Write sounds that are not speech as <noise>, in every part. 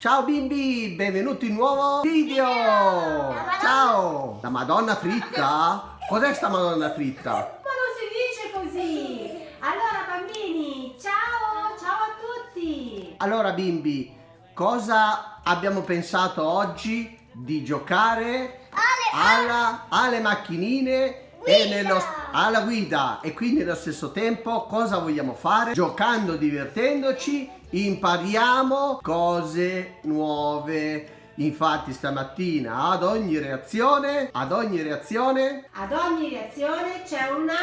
Ciao bimbi, benvenuti in un nuovo video! Ciao! La Madonna fritta? Cos'è sta Madonna fritta? Ma non si dice così! Allora bambini, ciao! Ciao a tutti! Allora bimbi, cosa abbiamo pensato oggi di giocare alla, alle macchinine e nello, alla guida e quindi allo stesso tempo cosa vogliamo fare? Giocando, divertendoci, impariamo cose nuove. Infatti stamattina ad ogni reazione, ad ogni reazione, Ad ogni reazione c'è una...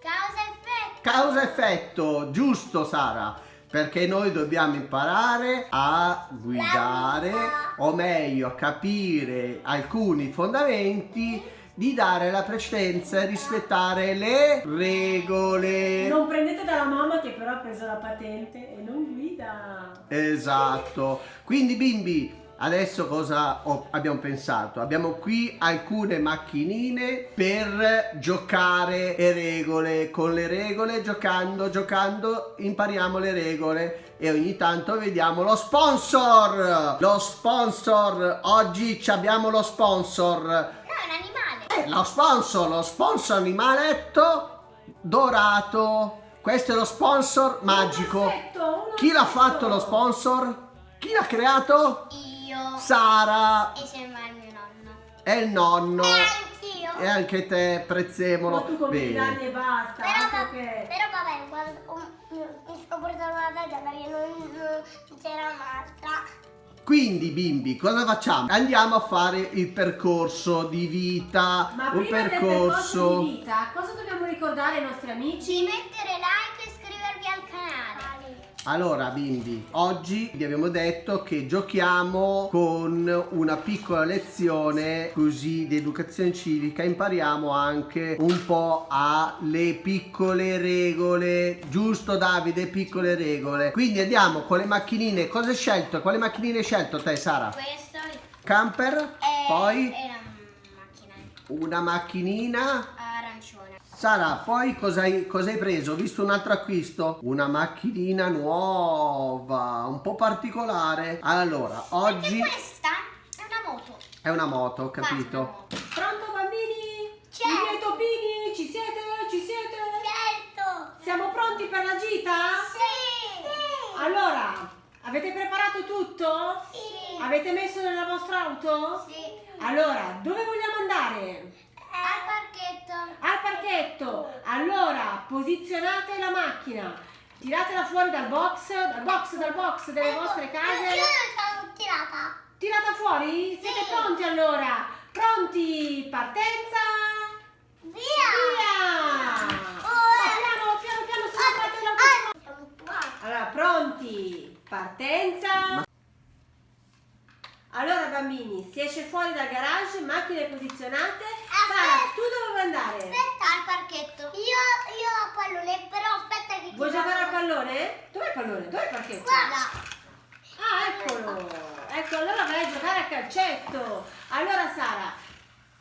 Causa-effetto. causa-effetto, giusto Sara? Perché noi dobbiamo imparare a guidare, o meglio a capire alcuni fondamenti di dare la precedenza e rispettare le regole. Non prendete dalla mamma che però ha preso la patente e non guida! Esatto. Quindi bimbi, adesso cosa ho- abbiamo pensato? Abbiamo qui alcune macchinine per giocare e regole. Con le regole, giocando, giocando, impariamo le regole e ogni tanto vediamo lo sponsor. Lo sponsor, oggi abbiamo lo sponsor. No, è un animale. Eh, lo sponsor, lo sponsor animaletto dorato. Questo è lo sponsor magico. Un ossetto, un Chi l'ha fatto lo sponsor? Chi l'ha creato? Io. Sara. E sembra il mio nonno. È il nonno. E anch'io. E anche te, Ma prezzemolo. tu come i danni Bene. e basta, Però, va- che... però vabbè, quando um, mi sto portando la testa perché non, non c'era un'altra. Quindi bimbi, cosa facciamo? Andiamo a fare il percorso di vita. Ma un prima del percorso percorso. di vita, cosa dobbiamo ricordare ai nostri amici? Di mettere like e iscrivervi al canale. Allora bimbi, oggi vi abbiamo detto che giochiamo con una piccola lezione così di educazione civica, impariamo anche un po' alle piccole regole, giusto Davide? Piccole regole. Quindi andiamo con le macchinine, cosa hai scelto? Quale macchinine hai scelto te Sara? Questo Camper, è, poi è la macchina una macchinina. Sara, poi cosa hai, cosa hai preso? Ho visto un altro acquisto? Una macchinina nuova, un po' particolare. Allora, oggi E questa è una moto. è una moto, ho capito? Pronto bambini? C'è. I miei topini, ci siete? Ci siete? Certo. Siamo pronti per la gita? Sì. Allora, avete preparato tutto? Sì. Avete messo nella vostra auto? Sì. Allora, dove vogliamo andare? Al parchetto. Al parchetto. Allora, posizionate la macchina. Tiratela fuori dal box, dal box, dal box delle vostre Io case. l'ho tirata. Tirata fuori? Siete Sì. pronti allora? Pronti? Partenza? Via. Via! Oh, Ma eh. piano, piano, piano, se non fate la Ah, siamo qua. Allora, pronti? Partenza? Allora bambini, si esce fuori dal garage, macchine posizionate. Sara, tu dove vuoi andare? Aspetta al parchetto. Io, io ho pallone, però aspetta che ti Vuoi giocare al pallone? Dov'è il pallone? Dov'è il parchetto? Guarda. Ah, eccolo! Ecco, allora vai a giocare a calcetto. Allora Sara,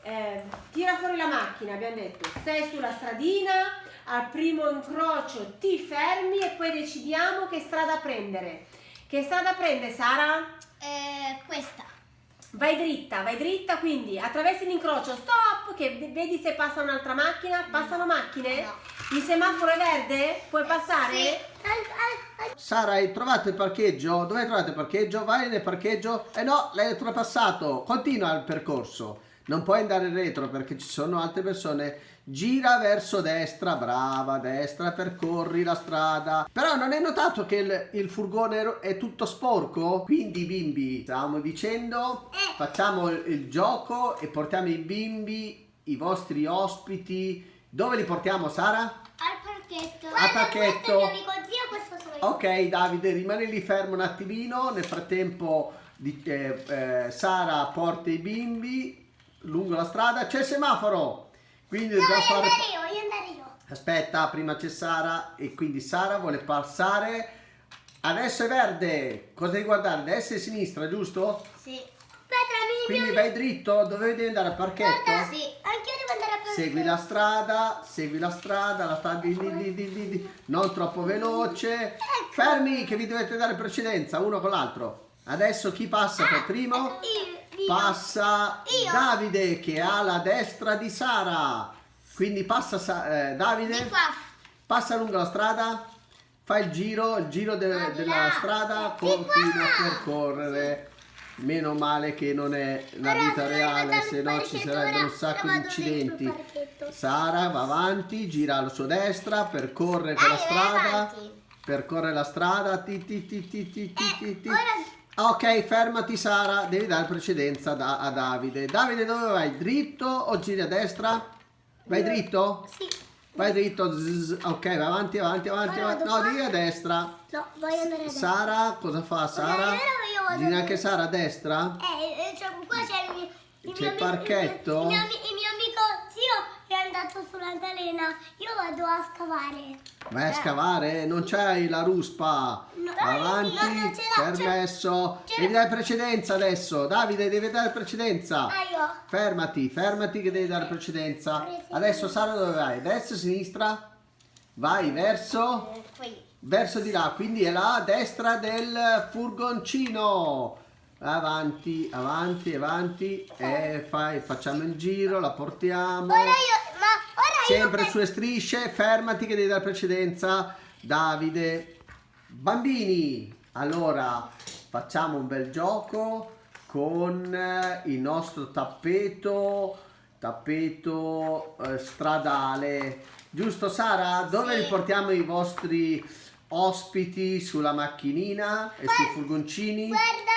eh, tira fuori la macchina, abbiamo detto. Sei sulla stradina, al primo incrocio ti fermi e poi decidiamo che strada prendere. Che strada prende Sara? Eh, questa. Vai dritta, vai dritta, quindi attraversi l'incrocio, stop, che vedi se passa un'altra macchina, passano macchine? No. Il semaforo è verde? Puoi passare? Sì. Sara, hai trovato il parcheggio? Dove hai trovato il parcheggio? Vai nel parcheggio? Eh no, l'hai oltrepassato. Continua il percorso. Non puoi andare retro perché ci sono altre persone. Gira verso destra, brava, destra, percorri la strada. Però non hai notato che il, il furgone è tutto sporco? Quindi bimbi, stavamo dicendo, facciamo il, il gioco e portiamo i bimbi, i vostri ospiti. Dove li portiamo, Sara? al parchetto. Al Guarda, parchetto. Il mio amico zio. Ok Davide, rimani lì fermo un attimino, nel frattempo di- eh, eh, Sara porta i bimbi lungo la strada, c'è il semaforo, quindi No, dobbiamo fare... io, io andare io. Aspetta, prima c'è Sara e quindi Sara vuole passare, adesso è verde, cosa devi guardare? Destra e sinistra, giusto? Sì. Aspetta, Quindi vai dritto, dove devi andare al parchetto? Guarda, sì. Anche io devo andare a prendere. Segui la strada, segui la strada, la strada di, di- di- di- non troppo veloce. Fermi che vi dovete dare precedenza uno con l'altro. Adesso chi passa per primo? Io, Passa Io. Davide che ha la destra di Sara. Quindi passa eh, Davide. Passa lungo la strada. Fa il giro, il giro de della strada. Continua a percorrere. Meno male che non è la vita reale, se no ci sarebbero un sacco di incidenti. Sara va avanti, gira alla sua destra, percorre Dai, la strada. Percorre la strada. Ti, ti, ti, ti, ti, ti, ti, ti. Ora Ok, fermati Sara, devi dare precedenza da- a Davide. Davide dove vai? Dritto o giri a destra? Vai dritto? sì. Vai dritto, zzz, ok, vai avanti, avanti, avanti, avanti. No, devi a destra. No, voglio andare adesso. Sara, cosa fa Sara? Gira anche Sara a destra? Eh, cioè, qua c'è il il il parchetto? Il mio, il mio è andato sull'altalena. Io vado a scavare. Vai a scavare, non c'hai la ruspa. No, Avanti, no, permesso. Devi dare precedenza adesso. Davide, devi dare precedenza. Ah, io. Fermati, fermati che devi dare precedenza. Adesso Sara dove vai? Destra, sinistra? Vai verso, Eh, Qui. verso di là, quindi è la destra del furgoncino. Avanti, avanti, avanti. E fai, facciamo il giro, la portiamo. Ora io, ora Sempre io. sulle strisce, fermati che devi dare precedenza. Davide. Bambini, allora facciamo un bel gioco con eh, il nostro tappeto, tappeto eh, stradale. Giusto Sara? Dove Sì. riportiamo i vostri ospiti sulla macchinina e sui furgoncini? Guarda,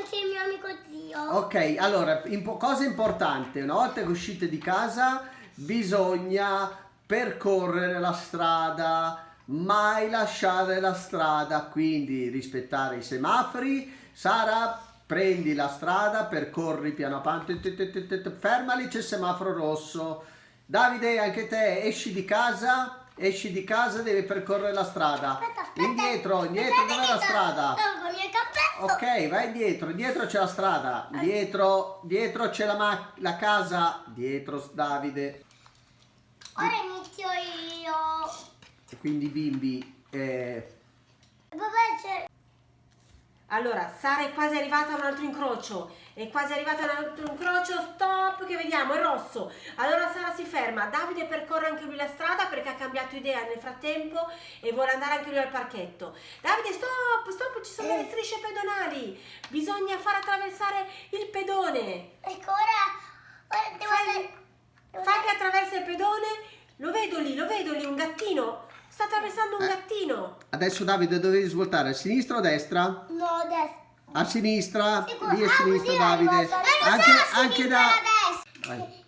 anche il mio amico zio. Ok, allora, impo- cosa importante, una volta che uscite di casa bisogna percorrere la strada, mai lasciare la strada, quindi rispettare i semafori. Sara, prendi la strada, percorri piano piano, fermali, c'è il semaforo rosso. Davide, anche te esci di casa, esci di casa, devi percorrere la strada. Aspetta, aspetta. Indietro, indietro, dov'è che la strada? Tolgo il cappello. Ok, vai indietro, dietro c'è la strada, dietro, dietro c'è la, la casa, dietro Davide. Ora inizio io. E quindi bimbi, eh. Allora, Sara è quasi arrivata a un altro incrocio. È quasi arrivata a un altro incrocio. Stop, che vediamo, è rosso. Allora Sara si ferma. Davide percorre anche lui la strada perché ha cambiato idea nel frattempo e vuole andare anche lui al parchetto. Davide, stop, stop, ci sono delle strisce pedonali. Bisogna far attraversare il pedone. Ecco, ora. Ora devo Fai- Fai che attraversa il pedone. Lo vedo lì, lo vedo lì, un gattino. Sta attraversando un Eh. gattino. adesso Davide dovevi svoltare a sinistra o a destra? No, adesso. A sinistra, Sicuro. lì a Ah, sinistra così Davide. arrivo a- Eh, lo Anche, so, anche da... a destra. Vai.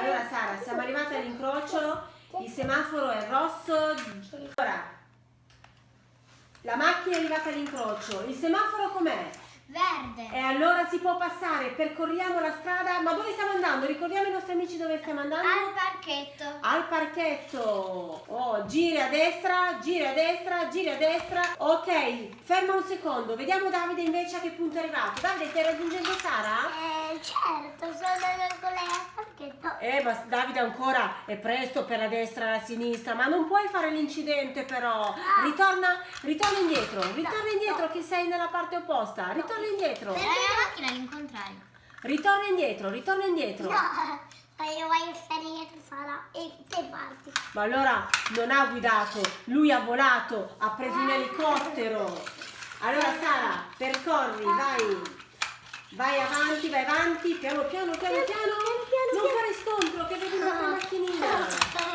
Allora Sara, siamo arrivati all'incrocio, il semaforo è rosso. Ora, la macchina è arrivata all'incrocio, il semaforo com'è? Verde. E allora si può passare, percorriamo la strada, ma dove stiamo andando? Ricordiamo ai nostri amici dove stiamo andando? Al parchetto. Al parchetto. Oh, giri a destra, giri a destra, giri a destra. Ok, ferma un secondo. Vediamo Davide invece a che punto è arrivato. Davide, stai raggiungendo Sara? Eh, certo, sono andando con lei al parchetto. Eh, ma Davide ancora è presto per la destra e la sinistra, ma non puoi fare l'incidente però. Ritorna, ritorna indietro, ritorna indietro che sei nella parte opposta. Ritorna indietro. la mia macchina all'incontrario. Ritorna indietro, ritorna indietro. No, ma io voglio stare dietro Sara e te parti. Ma allora non ha guidato, lui ha volato, ha preso un elicottero. Allora Sara, percorri, vai. Vai avanti, vai avanti, piano piano, piano piano. Non fare scontro che vedi un'altra macchinina.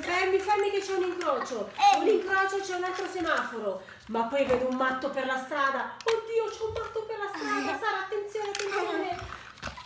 Fermi, fermi che c'è un incrocio. Un incrocio c'è un altro semaforo. Ma poi vedo un matto per la strada. Oddio, c'è un matto per la strada. Sara, attenzione, attenzione.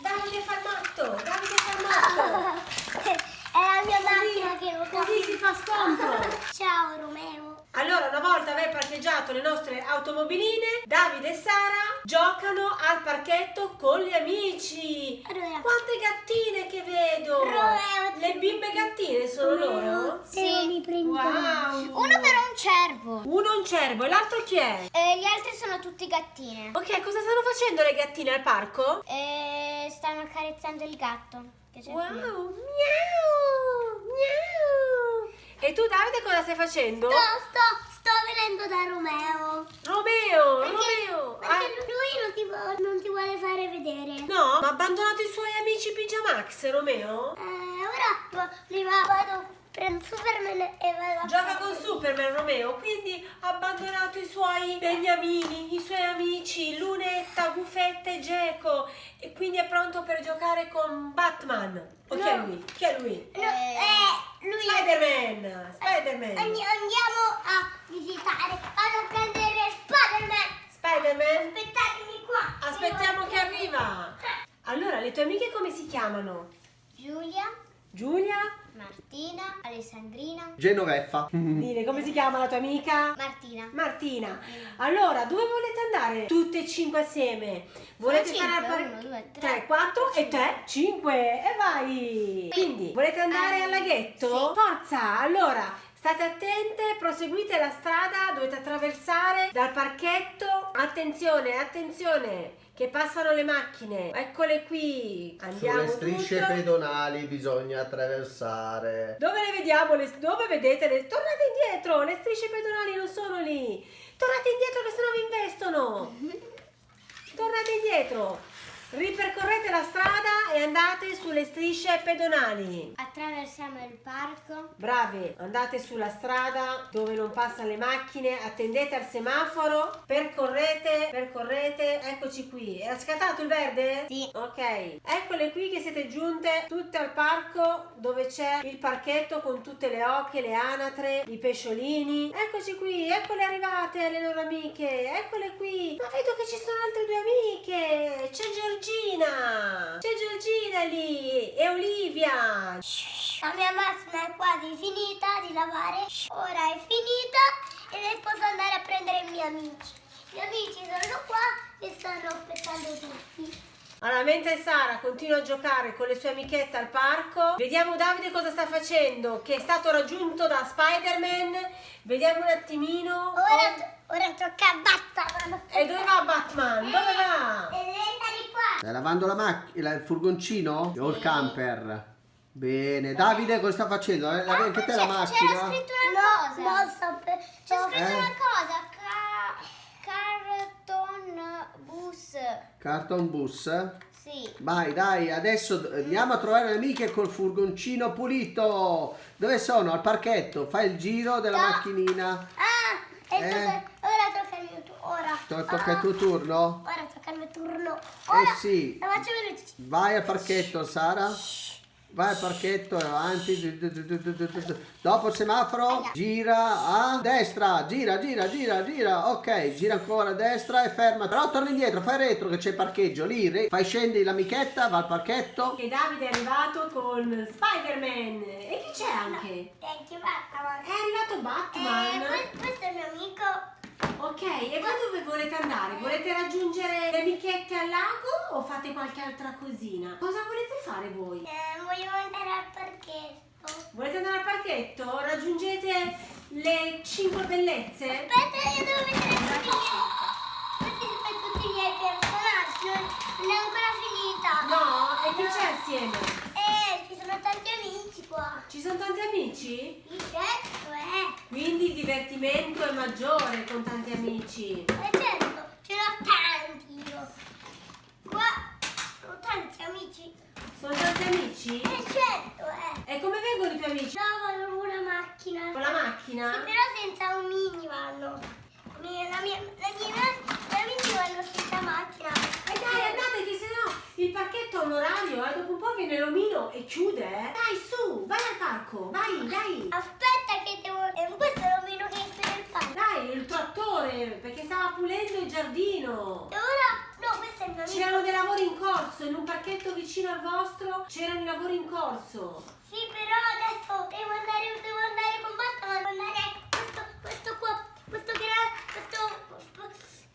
Davide fa il matto. Davide fa il matto. <laughs> È la mia macchina che non Così si fa scontro. <laughs> Ciao Romeo. Allora, una volta aver parcheggiato le nostre automobiline, Davide e Sara giocano al parchetto con gli amici. Allora. Quante gattine che vedo! Romeo, Le bimbe gattine sono loro? Sì. Wow! Uno però un cervo. Uno è un cervo e l'altro chi è? E gli altri sono tutti gattine. Ok, cosa stanno facendo le gattine al parco? E stanno accarezzando il gatto. Che c'è Wow! Miau! Miau! E tu Davide cosa stai facendo? Sto, sto, sto venendo da Romeo. Romeo, Perché, Romeo. perché Ah, lui non ti, non ti vuole fare vedere. no, ma ha abbandonato i suoi amici Pigiamax, Romeo? Eh, ora prima vado, prendo Superman e vado a Gioca con Superman Romeo, quindi ha abbandonato i suoi beniamini, i suoi amici, Lunetta, Gufetta e Geco e quindi è pronto per giocare con Batman. O chi è No. lui? Chi è lui? No, eh, lui Spider-Man! Spider-Man! Andi- andiamo a visitare, vado a prendere Spider-Man. Spider-Man! Aspettatemi qua. Aspettiamo che arriva! Allora, le tue amiche come si chiamano? Giulia, Giulia? Martina, Alessandrina, Genoveffa. <laughs> Dile, come si chiama la tua amica? Martina. Martina. Allora, dove volete andare? Tutte e cinque assieme. Volete Sono fare al cinque, par- uno, due, tre, 3, 4 e te? 5 e vai. Quindi, volete andare Eh, al laghetto? sì. Forza! Allora, state attente, proseguite la strada, dovete attraversare dal parchetto. Attenzione, attenzione, che passano le macchine. Eccole qui. Andiamo Sulle strisce tutte. pedonali bisogna attraversare. Dove le vediamo? Le- dove vedete? Le, tornate indietro, le strisce pedonali non sono lì. Tornate indietro che sennò vi investono. <laughs> Tornate indietro. Ripercorrete la strada e andate sulle strisce pedonali. Attraversiamo il parco. Bravi, andate sulla strada dove non passano le macchine, attendete al semaforo, percorrete, percorrete, eccoci qui. È scattato il verde? Sì. Ok, eccole qui che siete giunte tutte al parco dove c'è il parchetto con tutte le ocche, le anatre, i pesciolini. Eccoci qui, eccole arrivate le loro amiche, eccole qui. Ma vedo che ci sono altre due amiche. C'è Giorgina, c'è Giorgina lì e Olivia. La mia macchina è quasi finita di lavare. Ora è finita e posso andare a prendere i miei amici. I miei amici sono qua e stanno aspettando tutti. Allora, mentre Sara continua a giocare con le sue amichette al parco, vediamo Davide cosa sta facendo, che è stato raggiunto da Spider-Man. Vediamo un attimino. Ora, ora tocca a Batman. E dove va Batman? Dove va? Stai lavando la macchina, il furgoncino o il camper? Bene, Davide cosa sta facendo? Eh, la- Anche te la macchina? C'era scritto una cosa. No, sto per... C'è scritto Eh? una cosa. Ca- carton bus. Carton bus? Sì. Vai, dai, adesso andiamo a trovare le amiche col furgoncino pulito. Dove sono? Al parchetto. Fai il giro della No. macchinina. Ah, e Eh? tocca- ora tocca il mio turno. Ora. To- tocca il Ah, tuo turno? Ora il mio turno. Ora. Eh sì. La faccio veloce. Vai al parchetto, Sara. Vai al parchetto e avanti. Dopo il semaforo, gira a destra. Gira, gira, gira, gira. Ok, gira ancora a destra e ferma. Però torna indietro, fai retro che c'è il parcheggio lì. Fai scendi l'amichetta, va al parchetto. Che Davide è arrivato con Spider-Man. E chi c'è anche? Thank you, Batman. È arrivato Eh, Batman. que- questo è il mio amico. Ok, e voi dove volete andare? Volete raggiungere le amichette al lago o fate qualche altra cosina? Cosa volete fare voi? Eh, vogliamo andare al parchetto. Volete andare al parchetto? Raggiungete le 5 bellezze? Aspetta, io devo vedere tutti i miei. Questi sono tutti i miei personaggi. Non non è ancora finita. No? E chi c'è assieme? Eh, ci sono tanti amici qua. Ci sono tanti amici? Certo, eh. Quindi il divertimento è maggiore con tanti amici. Eh, certo, ce l'ho tanti io. Qua sono tanti amici. Sono tanti amici? Eh, certo, eh. E come vengono i tuoi amici? No, vanno con una macchina. Con la macchina? Sì, però senza un mini vanno. Mi- La mia, la mia, gli amici vanno senza macchina. E dai, andate che sennò il parchetto ha un orario e dopo un po' viene l'omino e chiude, eh. Dai, su, vai al parco, vai, dai. Aspetta che devo... Eh, questo è l'omino che esce nel parco. Dai, il trattore, perché stava pulendo il giardino. E ora... No, questo è il mio. C'erano dei lavori in corso, in un parchetto vicino al vostro c'erano i lavori in corso. Sì, però adesso devo andare, devo andare con Batman. Devo andare... Questo, questo qua... Questo che era...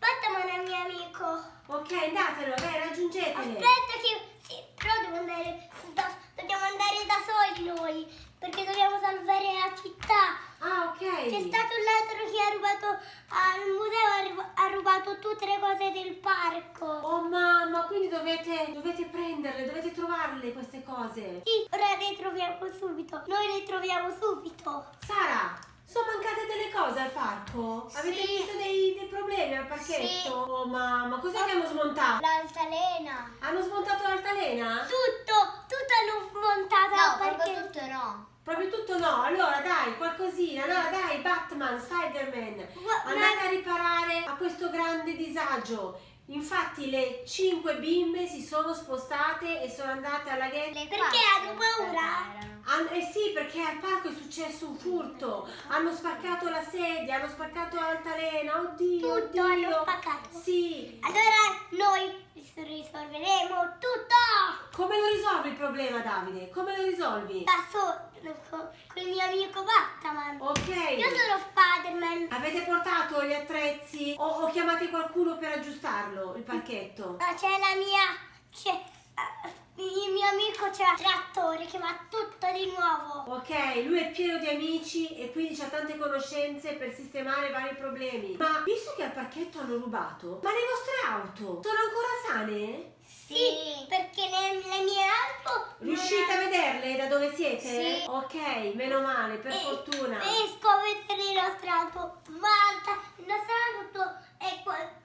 Questo... Batman è il mio amico. Ok, andatelo, dai, raggiungetele. Aspetta che... Sì, però devo andare... da- dobbiamo andare da soli noi. Perché dobbiamo salvare la città. Ah, ok. C'è stato un ladro che ha rubato al museo, ha rubato tutte le cose del parco. Oh mamma, quindi dovete, dovete prenderle, dovete trovarle queste cose. Sì, ora le troviamo subito. Noi le troviamo subito. Sara, Sono mancate delle cose al parco? Avete Sì. visto dei, dei problemi al parchetto? Sì. Oh mamma, cos'è che hanno smontato? L'altalena. Hanno smontato l'altalena? Tutto, tutto hanno smontato No, perché... proprio tutto no. Proprio tutto no, allora dai, qualcosina, allora dai, Batman, Spider-Man, andate a riparare a questo grande disagio. Infatti le cinque bimbe si sono spostate e sono andate alla ghetto. Perché quattro hanno paura? Eh sì, perché al parco è successo un furto. Hanno spaccato la sedia, hanno spaccato l'altalena. Oddio, Tutto oddio. hanno spaccato. Sì. Allora noi risolveremo tutto Come lo risolvi il problema, Davide? Come lo risolvi? da solo con il mio amico Batman. Ok. Io sono Spider-Man. Avete portato gli attrezzi o, o chiamate qualcuno per aggiustarlo, il parchetto? Ah, C'è la mia... Il mio amico c'è un trattore che fa tutto di nuovo. Ok, lui è pieno di amici e quindi ha tante conoscenze per sistemare vari problemi. Ma visto che al parchetto hanno rubato, ma le vostre auto sono ancora sane? Sì, perché le, mie auto... non Riuscite a hanno- vederle da dove siete? Sì. Ok, meno male, per E- fortuna. Riesco a vedere le nostre auto. Guarda, il nostro auto è qua.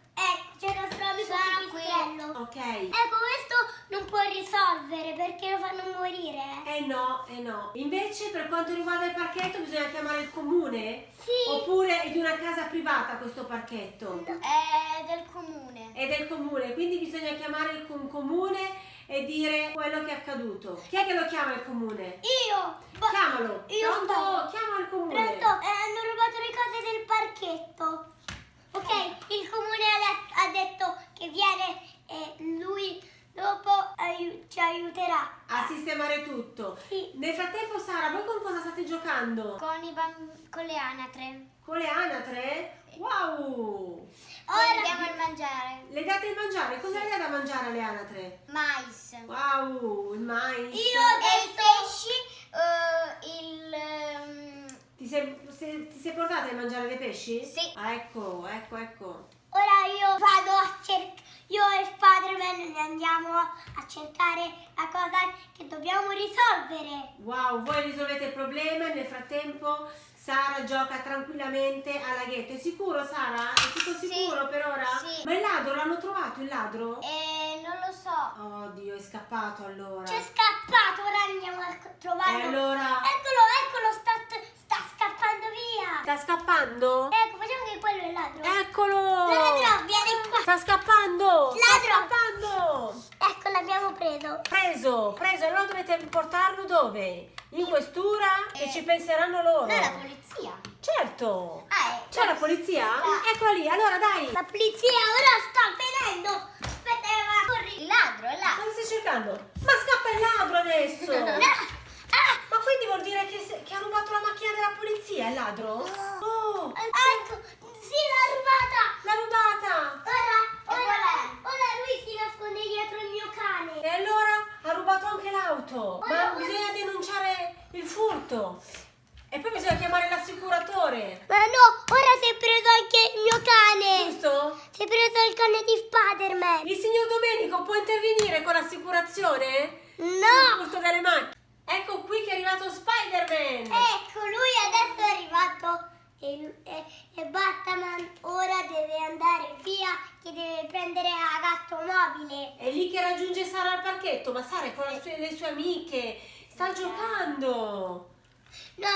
Ecco, nostro amico Sono qui. Ok. Ecco, questo non può risolvere perché lo fanno morire. Eh no, eh no. Invece per quanto riguarda il parchetto bisogna chiamare il comune? Sì. Oppure è di una casa privata questo parchetto? È del comune. È del comune, quindi bisogna chiamare il com- comune e dire quello che è accaduto. Chi è che lo chiama il comune? Io. Ba- Chiamalo. Io Pronto? sto. Chiama il comune. Pronto? Eh, hanno rubato le cose del parchetto. Ok, il comune ha, det- ha detto che viene e lui dopo ci aiuterà. A sistemare tutto. Sì. Nel frattempo Sara, voi con cosa state giocando? Con, i con le anatre. Con le anatre? Wow! Ora andiamo a mangiare. Le date da mangiare? Cosa le date da mangiare alle anatre? Mais. Wow, il mais. Io E ho i detto pesci. eh, il. ehm, Ti sei, se- ti sei portata a mangiare dei pesci? Sì. Ah, ecco, ecco, ecco. Ora io vado a cercare, io e Spider-Man ne andiamo a cercare la cosa che dobbiamo risolvere. Wow, voi risolvete il problema e nel frattempo Sara gioca tranquillamente alla ghetto. È sicuro Sara? È tutto Sì. sicuro per ora? Sì. Ma il ladro l'hanno trovato il ladro? eh, non lo so. Oddio, è scappato allora. C'è scappato, ora andiamo a E trovarlo. allora? Eccolo, eccolo, sta, sta scappando via. Sta scappando? Ecco, facciamo che quello è il ladro. Eccolo! Ladro, vieni qua. Sta scappando! Sta Ladro! scappando! Ecco, l'abbiamo preso. Preso, preso, allora dovete portarlo dove? In questura e Eh, ci penseranno loro. No, la polizia. Certo! Ah, eh. C'è la polizia? Eccola lì, allora dai! La polizia ora sta venendo. Aspetta, ma corri. Il ladro è là. Cosa stai cercando? Ma scappa il ladro adesso! <laughs> Ah, Ma quindi vuol dire che, che ha rubato il ladro? Oh! ecco, sì, l'ha rubata. L'ha rubata! Ora, qual ora, è? ora lui si nasconde dietro il mio cane. E allora ha rubato anche l'auto! Ma Ora- bisogna denunciare il furto! E poi bisogna chiamare l'assicuratore! Ma no, ora si è preso anche il mio cane. Giusto? Si è preso il cane di Spider-Man. Il signor Domenico può intervenire con l'assicurazione? Sul No. furto delle macchine! Ecco qui che è arrivato Spider-Man! Ecco, lui adesso è arrivato e, e- e Batman ora deve andare via che deve prendere la gatto mobile. È lì che raggiunge Sara al parchetto, ma Sara è con le sue, le sue amiche, sta giocando. No,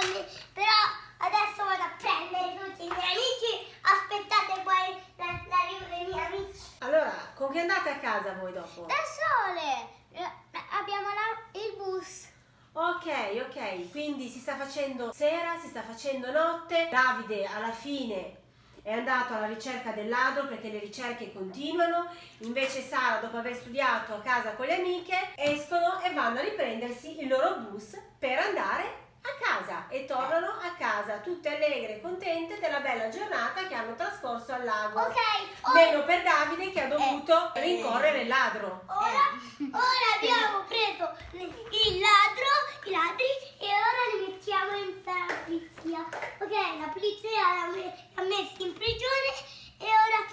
però adesso vado a prendere tutti i miei amici. Aspettate poi la- l'arrivo dei miei amici. Allora, con che andate a casa voi dopo? Da sole. Eh, Abbiamo la- il bus. Ok, ok, quindi si sta facendo sera, si sta facendo notte. Davide alla fine è andato alla ricerca del ladro perché le ricerche continuano. Invece Sara, dopo aver studiato a casa con le amiche, escono e vanno a riprendersi il loro bus per andare a casa e tornano a casa tutte allegre e contente della bella giornata che hanno trascorso al lago. Ok, ora, Meno per Davide che ha dovuto Eh, eh. rincorrere il ladro. ora, ora abbiamo preso il ladro, i ladri e ora li mettiamo in la polizia. Ok, la polizia l'ha me- l'ha messi in prigione e ora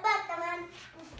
Batman,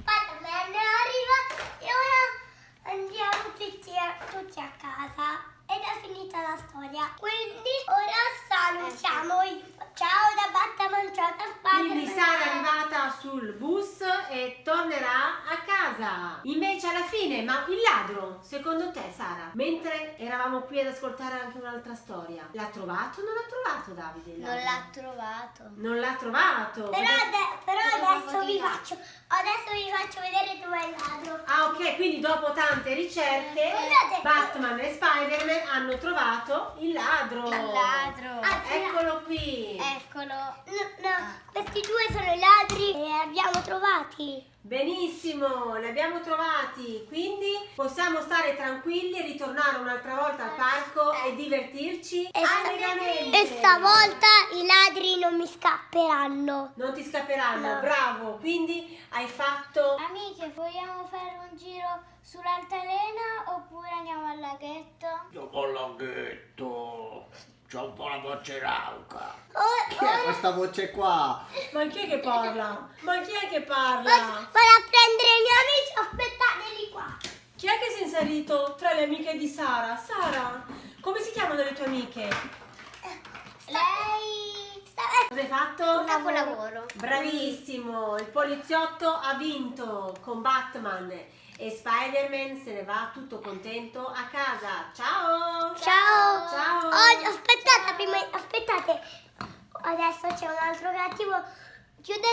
Batman arriva e ora andiamo tutti a, tutti a casa ed è finita la storia. Quindi ora salutiamo. Ecco. Ciao da Batta Manciata Spagna. Quindi Sara è arrivata sul bus e tornerà a casa. Invece alla fine, ma il ladro, secondo te Sara, mentre eravamo qui ad ascoltare anche un'altra storia, l'ha trovato o non l'ha trovato Davide? Non l'ha trovato. Non l'ha trovato. Però, ade però adesso vi faccio, adesso vi faccio vedere dove è il ladro. Ah ok, quindi dopo tante ricerche, Guardate, Batman e Spider-Man hanno trovato il ladro. Il ladro. Ah, Eccolo qui. Eccolo. No, no, questi due sono i ladri e li abbiamo trovati. Benissimo, li abbiamo trovati, quindi possiamo stare tranquilli e ritornare un'altra volta al parco e divertirci E, allegramente. e stavolta i ladri non mi scapperanno. Non ti scapperanno, No. bravo, quindi hai fatto... Amiche, vogliamo fare un giro sull'altalena oppure andiamo al laghetto? Dopo il laghetto. C'ho un po' la voce rauca. Oh, Chi è questa voce qua? Ma chi è che parla? Ma chi è che parla? vado a prendere i miei amici, aspettateli qua. Chi è che si è inserito tra le amiche di Sara? Sara, come si chiamano le tue amiche? Lei Sta- Cosa hai fatto? un capolavoro. Bravissimo, il poliziotto ha vinto con Batman e Spider-Man se ne va tutto contento a casa. Ciao! Ciao. Ciao. Oh, aspettate, prima, aspettate. Adesso c'è un altro cattivo. Chiudete